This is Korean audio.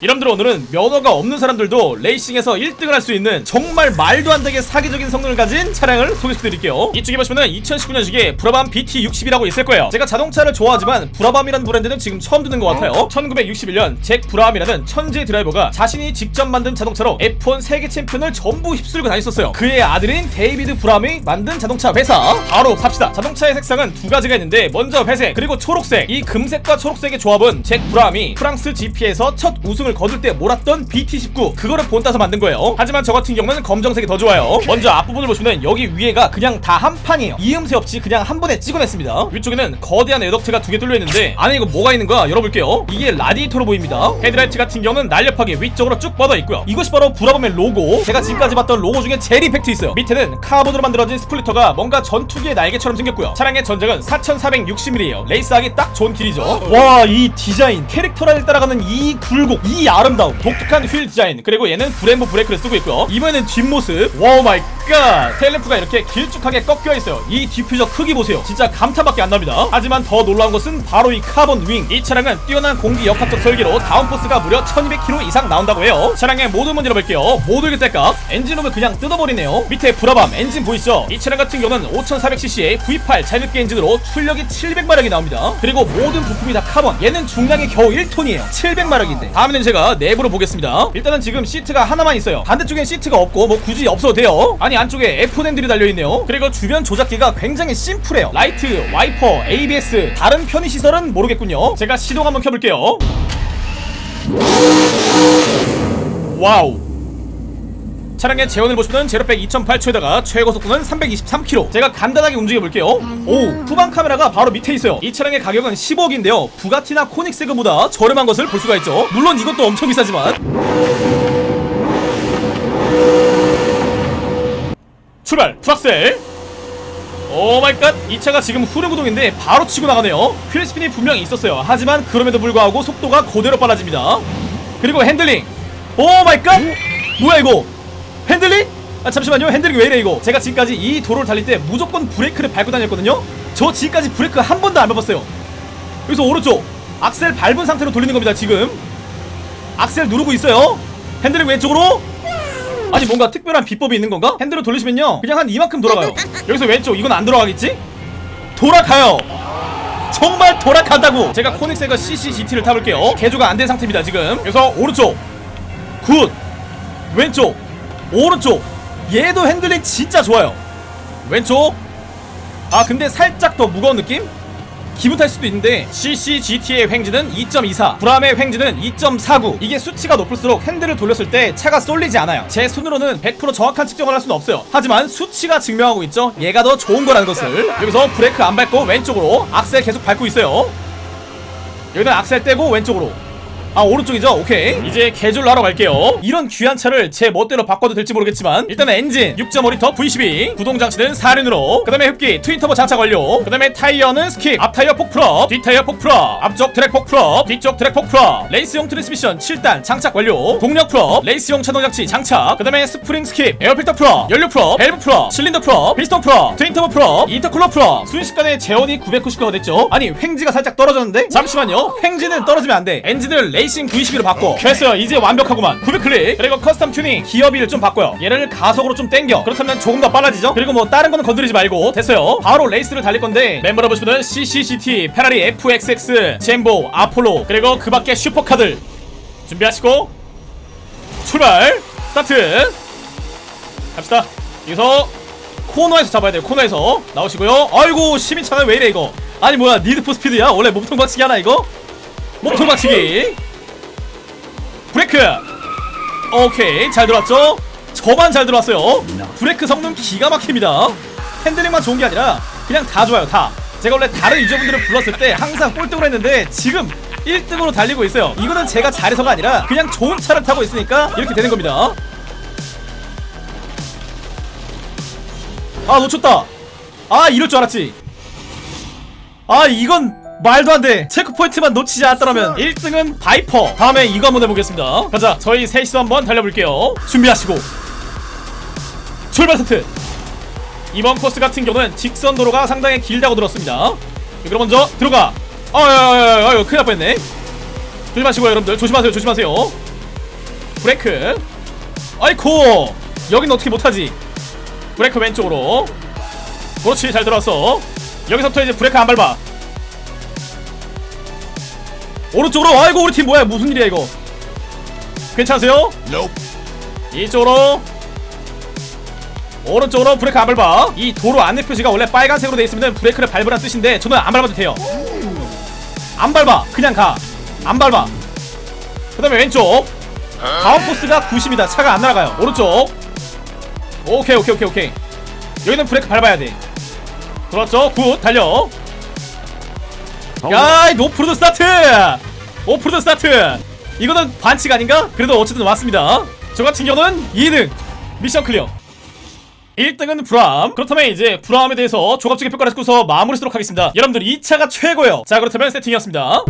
여러분들 오늘은 면허가 없는 사람들도 레이싱에서 1등을 할 수 있는 정말 말도 안 되게 사기적인 성능을 가진 차량을 소개시켜드릴게요. 이쪽에 보시면은 2019년식의 브라밤 BT60이라고 있을 거예요. 제가 자동차를 좋아하지만 브라밤이라는 브랜드는 지금 처음 듣는 것 같아요. 1961년 잭 브라함이라는 천재 드라이버가 자신이 직접 만든 자동차로 F1 세계 챔피언을 전부 휩쓸고 다녔었어요. 그의 아들인 데이비드 브라함이 만든 자동차 회사. 바로 삽시다. 자동차의 색상은 두 가지가 있는데 먼저 회색 그리고 초록색. 이 금색과 초록색의 조합은 잭 브라함이 프랑스 GP에서 첫 우승을 거둘 때 몰았던 BT19 그거를 본따서 만든 거예요. 하지만 저 같은 경우는 검정색이 더 좋아요. 먼저 앞부분을 보시면 여기 위에가 그냥 다 한 판이에요. 이음새 없이 그냥 한 번에 찍어냈습니다. 위쪽에는 거대한 air duct가 두 개 뚫려 있는데 안에 이거 뭐가 있는 거야? 열어볼게요. 이게 라디에이터로 보입니다. 헤드라이트 같은 경우는 날렵하게 위쪽으로 쭉 뻗어 있고요. 이것이 바로 브라밤의 로고. 제가 지금까지 봤던 로고 중에 제일 임팩트 있어요. 밑에는 카본으로 만들어진 splitter가 뭔가 전투기의 날개처럼 생겼고요. 차량의 전장은 4460mm예요 레이스하기 딱 좋은 길이죠. 와 이 디자인. 캐릭터를 따라가는 이 굴곡. 이 아름다움 독특한 휠 디자인. 그리고 얘는 브렘보 브레이크를 쓰고 있고요. 이번에는 뒷모습. wow my god! tail lamp가 이렇게 길쭉하게 꺾여 있어요. 이 디퓨저 크기 보세요. 진짜 감탄밖에 안 납니다. 하지만 더 놀라운 것은 바로 이 carbon wing 이 차량은 뛰어난 공기 역학적 설계로 downforce가 무려 1200kg 이상 나온다고 해요. 차량의 모든 문제를 볼게요. 모두 일대값 엔진룸을 그냥 뜯어버리네요. 밑에 브라밤 엔진 보이시죠? 이 차량 같은 경우는 5400cc의 V8 자연흡기 엔진으로 출력이 700마력이 나옵니다. 그리고 모든 부품이 다 카본. 얘는 중량이 겨우 1톤이에요. 700마력인데. 다음에는 제가 내부로 보겠습니다. 일단은 지금 시트가 하나만 있어요. 반대쪽엔 시트가 없고 뭐 굳이 없어도 돼요. 아니 안쪽에 F1 핸들이 달려있네요. 그리고 주변 조작기가 굉장히 심플해요. 라이트, 와이퍼, ABS 다른 편의시설은 모르겠군요. 제가 시동 한번 켜볼게요. wow 차량의 제원을 보시면 제로백 2.8초에다가 최고 속도는 323km 제가 간단하게 움직여볼게요. 오 후방 카메라가 바로 밑에 있어요. 이 차량의 가격은 10억인데요. 부가티나 코닉세그보다 저렴한 것을 볼 수가 있죠. 물론 이것도 엄청 비싸지만. 출발! full 악셀 oh my god! 이 차가 지금 후륜구동인데 바로 치고 나가네요. wheel spin이 분명히 있었어요. 하지만 그럼에도 불구하고 속도가 그대로 빨라집니다. 그리고 핸들링! oh my god! 뭐야 이거 핸들링? 아 잠시만요. 핸들링 왜 이래 이거? 제가 지금까지 이 도로를 달릴 때 무조건 브레이크를 밟고 다녔거든요. 저 지금까지 브레이크 한 번도 안 밟았어요. 여기서 오른쪽. 악셀 밟은 상태로 돌리는 겁니다 지금. 악셀 누르고 있어요. 핸들링 왼쪽으로. 아니 뭔가 특별한 비법이 있는 건가? 핸들을 돌리시면요. 그냥 한 이만큼 돌아가요. 여기서 왼쪽. 이건 안 돌아가겠지? 돌아가요. 정말 돌아간다고. 제가 코닉세그 CCGT를 타볼게요. 개조가 안 된 상태입니다 지금. 그래서 오른쪽. good. 왼쪽 오른쪽. 얘도 핸들링 진짜 좋아요. 왼쪽. 아 근데 살짝 더 무거운 느낌? 기분 탓일 수도 있는데 CCGT의 횡지는 2.24 브람의 횡지는 2.49 이게 수치가 높을수록 핸들을 돌렸을 때 차가 쏠리지 않아요. 제 손으로는 100% 정확한 측정을 할 수는 없어요. 하지만 수치가 증명하고 있죠. 얘가 더 좋은 거라는 것을. 여기서 브레이크 안 밟고 왼쪽으로 악셀 계속 밟고 있어요. 여기는 악셀 떼고 왼쪽으로 아 오른쪽이죠? 오케이. 이제 개조를 하러 갈게요. 이런 귀한 차를 제 멋대로 바꿔도 될지 모르겠지만 일단은 엔진 6.5리터 V12 구동장치는 4륜으로 그 다음에 흡기 twin turbo 장착 완료 그 다음에 타이어는 스킵 앞타이어 폭프럽 뒷타이어 폭프럽 앞쪽 드랙 폭프럽 뒤쪽 드랙 폭프럽 레이스용 트랜스미션 7단 장착 완료 동력 full up 레이스용 차동장치 장착 그 다음에 스프링 스킵 에어필터 프럽 연료 프럽 밸브 프럽 실린더 프럽 피스톤 프럽 트윈터보 프럽 인터쿨러 프럽 순식간에 제온이 990도가 됐죠? 아니 횡지가 살짝 떨어졌는데? 잠시만요. 횡지는 떨어지면 안돼. 엔진을 레이싱 V12로 바꿔 됐어요. 이제 완벽하구만. 900클릭. 그리고 custom 튜닝 기어비를 좀 바꿔요. 얘를 가속으로 좀 땡겨. 그렇다면 조금 더 빨라지죠? 그리고 뭐 다른 거는 건드리지 말고. 됐어요. 바로 레이스를 달릴 건데 멤버로 보시면은 CCGT 페라리 FXX 젠보 아폴로 그리고 그 밖에 슈퍼카들 준비하시고 출발. 스타트. 갑시다. 여기서 코너에서 잡아야 돼요. 코너에서. 나오시고요. 아이고 시민차는 왜 이래 이거? 아니 뭐야. Need for Speed야? 원래 몸통 박치기 하나 이거? 몸통 박치기 브레이크. 오케이 잘 들어왔죠? 저만 잘 들어왔어요. 브레이크 성능 기가 막힙니다. 핸들링만 좋은 게 아니라 그냥 다 좋아요 다. 제가 원래 다른 유저분들을 불렀을 때 항상 꼴등을 했는데 지금 1등으로 달리고 있어요. 이거는 제가 잘해서가 아니라 그냥 좋은 차를 타고 있으니까 이렇게 되는 겁니다. 아 놓쳤다. 아 이럴 줄 알았지. 아 이건 말도 안돼. checkpoint만 놓치지 않았더라면 1등은 바이퍼. 다음에 이거 한번 해보겠습니다. 가자 저희 셋이서 한번 달려볼게요. 준비하시고. 출발 세트. 이번 코스 같은 경우는 직선 도로가 상당히 길다고 들었습니다. 그럼 먼저 들어가. 아유 큰일 날 뻔했네. 조심하시고요 여러분들. 조심하세요 조심하세요. 브레이크. 아이코 여긴 어떻게 못하지? 브레이크 왼쪽으로. 그렇지 잘 들어왔어. 여기서부터 이제 브레이크 안 밟아 오른쪽으로 아이고 우리 팀 뭐야? 무슨 일이야 이거? 괜찮으세요? 이쪽으로. 오른쪽으로 브레이크 안 밟아. 이 도로 안내 표시가 원래 빨간색으로 돼 있으면 브레이크를 밟으란 뜻인데 저는 안 밟아도 돼요. 안 밟아. 그냥 가 안 밟아. 그 다음에 왼쪽. downforce가 90이다. 차가 안 날아가요. 오른쪽. 오케이 오케이 오케이 오케이. 여기는 브레이크 밟아야 돼. 그렇죠. good. 달려 야이 노프로드 스타트! 오프로드 스타트! 이거는 반칙 아닌가? 그래도 어쨌든 왔습니다. 저 같은 경우는 2등 mission clear. 1등은 브람 그렇다면 이제 브람에 대해서 종합적인 평가를 듣고서 마무리 쓰도록 하겠습니다. 여러분들 이 차가 최고예요. 자 그렇다면 세팅이었습니다